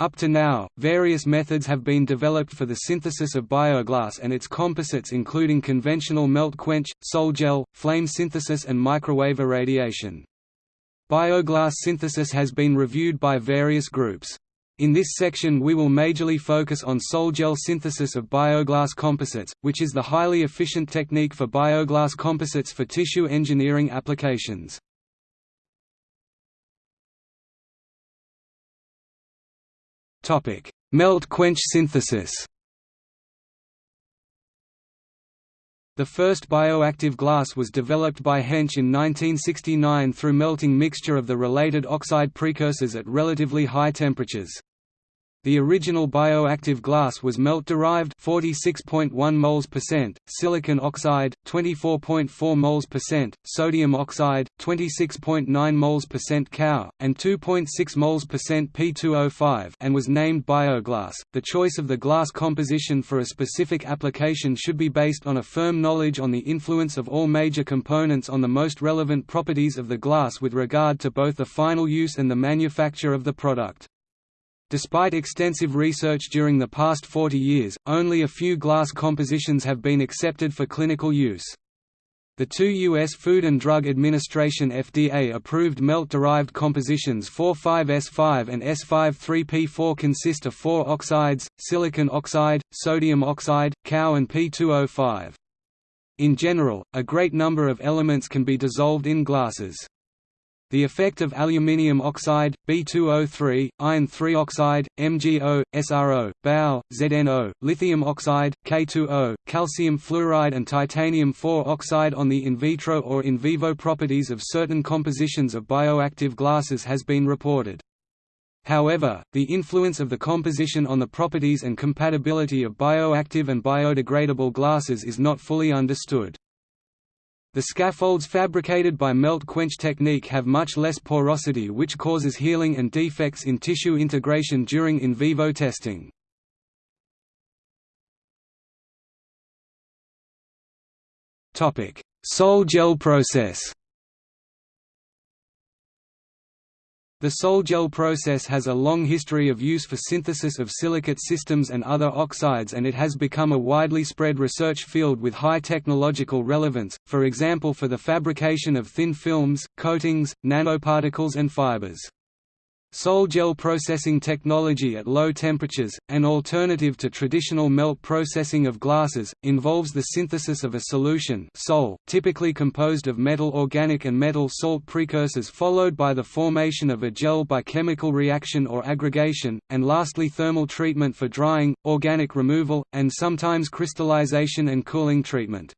Up to now, various methods have been developed for the synthesis of bioglass and its composites including conventional melt quench, sol-gel, flame synthesis and microwave irradiation. Bioglass synthesis has been reviewed by various groups. In this section we will majorly focus on sol-gel synthesis of bioglass composites, which is the highly efficient technique for bioglass composites for tissue engineering applications. Melt quench synthesis The first bioactive glass was developed by Hench in 1969 through melting mixture of the related oxide precursors at relatively high temperatures. The original bioactive glass was melt-derived 46.1 moles percent, silicon oxide 24.4 moles percent, sodium oxide 26.9 moles percent Cu, and 2.6 moles percent P2O5 and was named bioglass. The choice of the glass composition for a specific application should be based on a firm knowledge on the influence of all major components on the most relevant properties of the glass with regard to both the final use and the manufacture of the product. Despite extensive research during the past 40 years, only a few glass compositions have been accepted for clinical use. The two U.S. Food and Drug Administration FDA-approved melt-derived compositions 4,5-S5 and S5-3P4 consist of four oxides, silicon oxide, sodium oxide, Cu and P2O5. In general, a great number of elements can be dissolved in glasses. The effect of aluminium oxide, B2O3, iron 3 oxide, MgO, SRO, BAO, ZNO, lithium oxide, K2O, calcium fluoride and titanium 4 oxide on the in vitro or in vivo properties of certain compositions of bioactive glasses has been reported. However, the influence of the composition on the properties and compatibility of bioactive and biodegradable glasses is not fully understood. The scaffolds fabricated by melt quench technique have much less porosity which causes healing and defects in tissue integration during in vivo testing. Sol gel process The sol-gel process has a long history of use for synthesis of silicate systems and other oxides and it has become a widely spread research field with high technological relevance, for example for the fabrication of thin films, coatings, nanoparticles and fibers. Sol-gel processing technology at low temperatures, an alternative to traditional melt processing of glasses, involves the synthesis of a solution sol, typically composed of metal organic and metal salt precursors followed by the formation of a gel by chemical reaction or aggregation, and lastly thermal treatment for drying, organic removal, and sometimes crystallization and cooling treatment.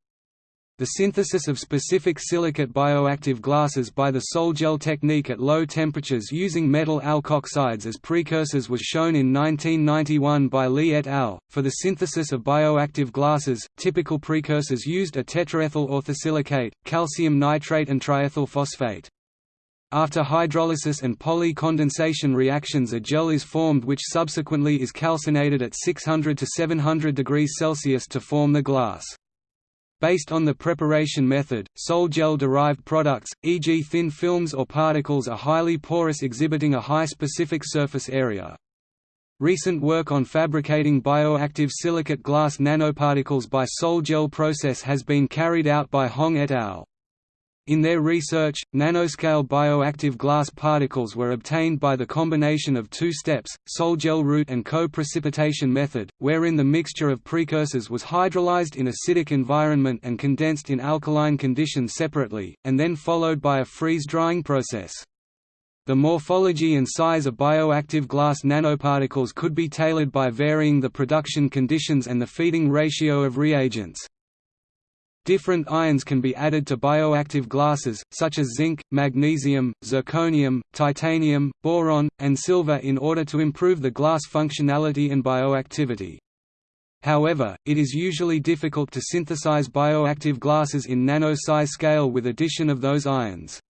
The synthesis of specific silicate bioactive glasses by the sol-gel technique at low temperatures using metal alkoxides as precursors was shown in 1991 by Li et al. For the synthesis of bioactive glasses, typical precursors used are tetraethyl orthosilicate, calcium nitrate and triethyl phosphate. After hydrolysis and poly-condensation reactions a gel is formed which subsequently is calcinated at 600 to 700 degrees Celsius to form the glass. Based on the preparation method, sol gel-derived products, e.g. thin films or particles are highly porous exhibiting a high specific surface area. Recent work on fabricating bioactive silicate glass nanoparticles by sol gel process has been carried out by Hong et al. In their research, nanoscale bioactive glass particles were obtained by the combination of two steps, sol-gel route and co-precipitation method, wherein the mixture of precursors was hydrolyzed in acidic environment and condensed in alkaline conditions separately, and then followed by a freeze-drying process. The morphology and size of bioactive glass nanoparticles could be tailored by varying the production conditions and the feeding ratio of reagents. Different ions can be added to bioactive glasses, such as zinc, magnesium, zirconium, titanium, boron, and silver in order to improve the glass functionality and bioactivity. However, it is usually difficult to synthesize bioactive glasses in nano-size scale with addition of those ions.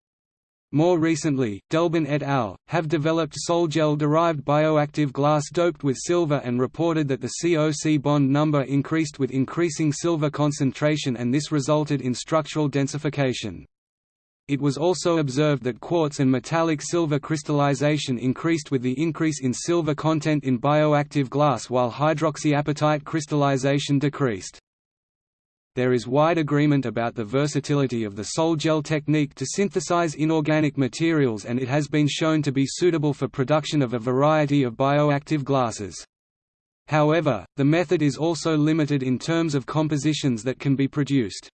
More recently, Delben et al. have developed sol-gel-derived bioactive glass doped with silver and reported that the COC bond number increased with increasing silver concentration and this resulted in structural densification. It was also observed that quartz and metallic silver crystallization increased with the increase in silver content in bioactive glass while hydroxyapatite crystallization decreased. There is wide agreement about the versatility of the sol-gel technique to synthesize inorganic materials and it has been shown to be suitable for production of a variety of bioactive glasses. However, the method is also limited in terms of compositions that can be produced.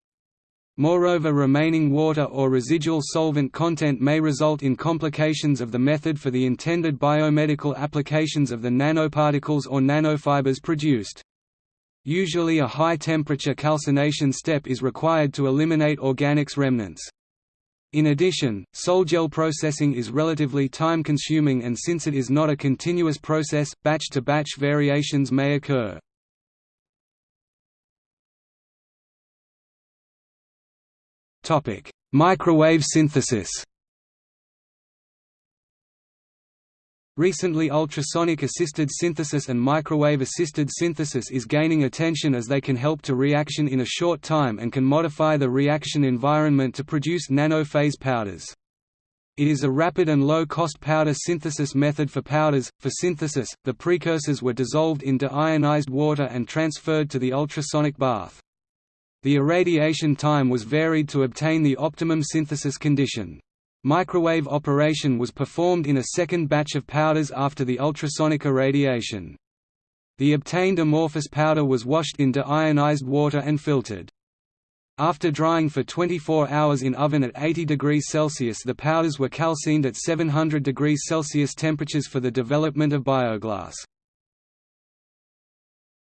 Moreover remaining water or residual solvent content may result in complications of the method for the intended biomedical applications of the nanoparticles or nanofibers produced. Usually a high-temperature calcination step is required to eliminate organics remnants. In addition, sol-gel processing is relatively time-consuming and since it is not a continuous process, batch-to-batch -batch variations may occur. Microwave synthesis. Recently ultrasonic-assisted synthesis and microwave-assisted synthesis is gaining attention as they can help to reaction in a short time and can modify the reaction environment to produce nanophase powders. It is a rapid and low-cost powder synthesis method for powders. For synthesis, the precursors were dissolved into ionized water and transferred to the ultrasonic bath. The irradiation time was varied to obtain the optimum synthesis condition. Microwave operation was performed in a second batch of powders after the ultrasonic irradiation. The obtained amorphous powder was washed into ionized water and filtered. After drying for 24 hours in oven at 80 degrees Celsius the powders were calcined at 700 degrees Celsius temperatures for the development of bioglass.